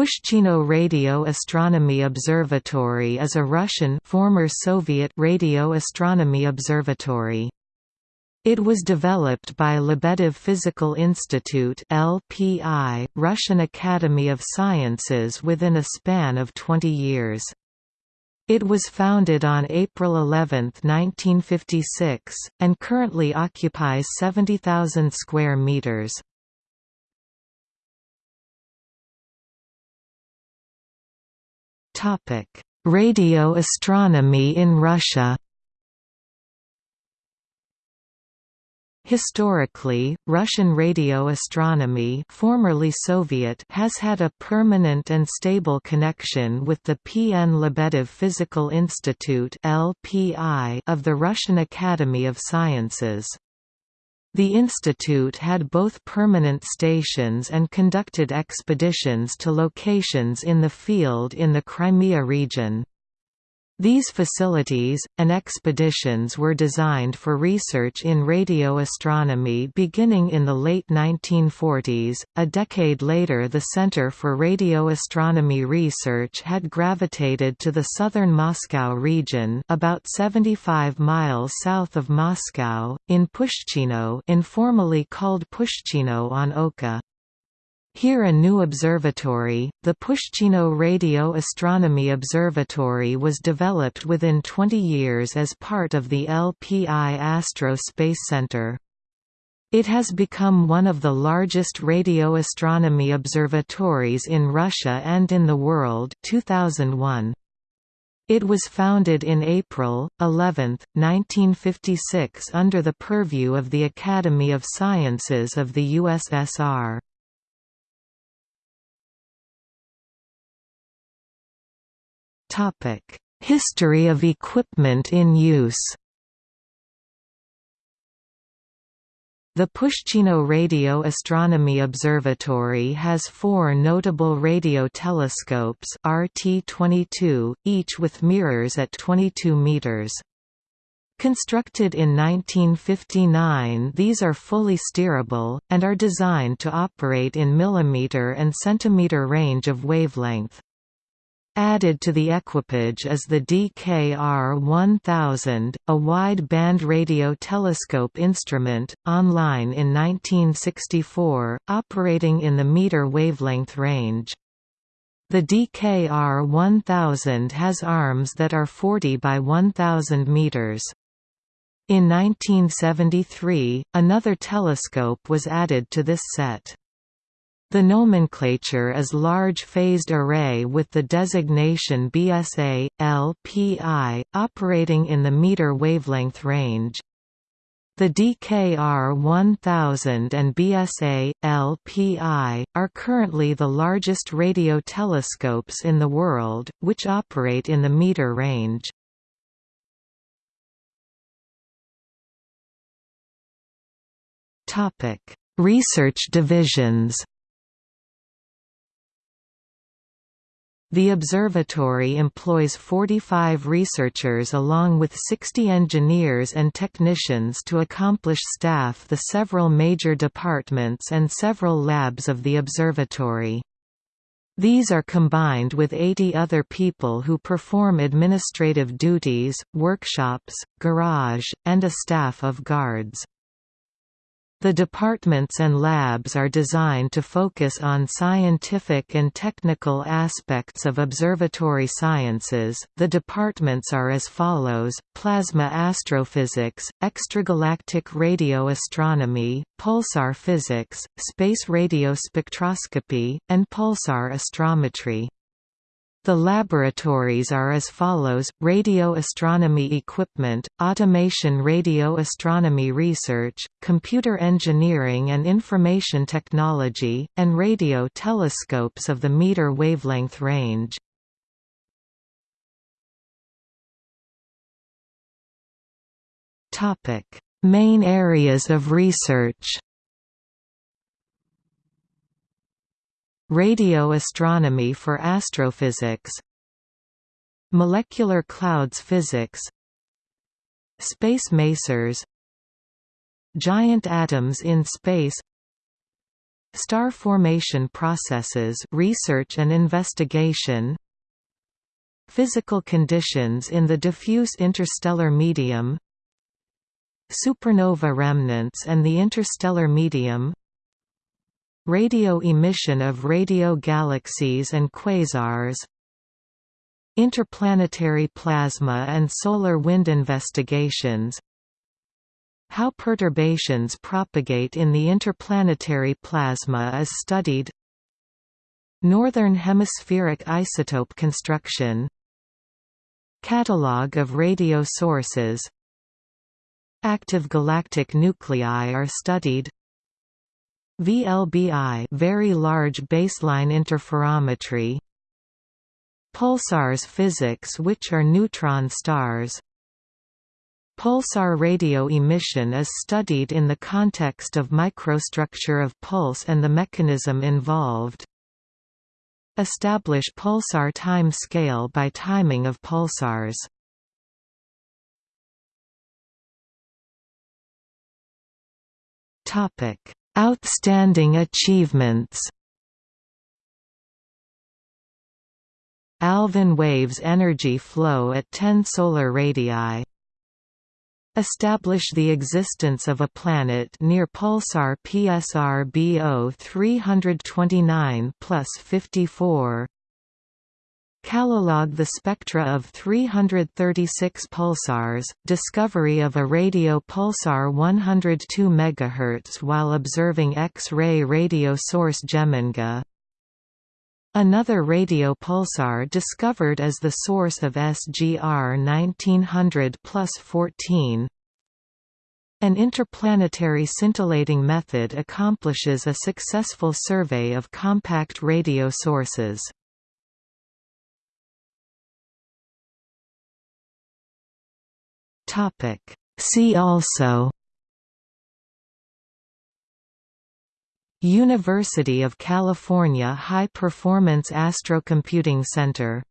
Pushchino Radio Astronomy Observatory is a Russian former Soviet radio astronomy observatory. It was developed by Lebedev Physical Institute (LPI), Russian Academy of Sciences within a span of 20 years. It was founded on April 11, 1956, and currently occupies 70,000 square meters. Radio astronomy in Russia Historically, Russian radio astronomy formerly Soviet has had a permanent and stable connection with the P. N. Lebedev Physical Institute of the Russian Academy of Sciences. The institute had both permanent stations and conducted expeditions to locations in the field in the Crimea region. These facilities, and expeditions were designed for research in radio astronomy beginning in the late 1940s. A decade later, the Center for Radio Astronomy Research had gravitated to the southern Moscow region, about 75 miles south of Moscow, in Pushchino, informally called Pushchino on Oka. Here a new observatory, the Pushchino Radio Astronomy Observatory was developed within 20 years as part of the LPI Astro Space Center. It has become one of the largest radio astronomy observatories in Russia and in the world 2001. It was founded in April 11, 1956 under the purview of the Academy of Sciences of the USSR. History of equipment in use The Pushchino Radio Astronomy Observatory has four notable radio telescopes RT-22, each with mirrors at 22 meters. Constructed in 1959 these are fully steerable, and are designed to operate in millimeter and centimeter range of wavelength. Added to the equipage is the DKR-1000, a wide-band radio telescope instrument, online in 1964, operating in the meter wavelength range. The DKR-1000 has arms that are 40 by 1000 meters. In 1973, another telescope was added to this set. The nomenclature is Large Phased Array with the designation BSA, LPI, operating in the meter wavelength range. The DKR 1000 and BSA, LPI, are currently the largest radio telescopes in the world, which operate in the meter range. Research divisions The observatory employs 45 researchers along with 60 engineers and technicians to accomplish staff the several major departments and several labs of the observatory. These are combined with 80 other people who perform administrative duties, workshops, garage, and a staff of guards. The departments and labs are designed to focus on scientific and technical aspects of observatory sciences. The departments are as follows: plasma astrophysics, extragalactic radio astronomy, pulsar physics, space radio spectroscopy, and pulsar astrometry. The laboratories are as follows, radio astronomy equipment, automation radio astronomy research, computer engineering and information technology, and radio telescopes of the meter wavelength range. Main areas of research Radio astronomy for astrophysics Molecular clouds physics Space masers Giant atoms in space Star formation processes research and investigation Physical conditions in the diffuse interstellar medium Supernova remnants and the interstellar medium Radio emission of radio galaxies and quasars Interplanetary plasma and solar wind investigations How perturbations propagate in the interplanetary plasma is studied Northern hemispheric isotope construction Catalogue of radio sources Active galactic nuclei are studied VLBI very large baseline interferometry Pulsars physics which are neutron stars Pulsar radio emission is studied in the context of microstructure of pulse and the mechanism involved. Establish pulsar time scale by timing of pulsars. Topic: Outstanding achievements. Alfvén waves energy flow at 10 solar radii establish the existence of a planet near pulsar PSR BO 329 plus 54 Catalogue the spectra of 336 pulsars, discovery of a radio pulsar 102 MHz while observing X-ray radio source Geminga, Another radio pulsar discovered as the source of SGR 1900 plus 14. An interplanetary scintillating method accomplishes a successful survey of compact radio sources. See also University of California High Performance Astrocomputing Center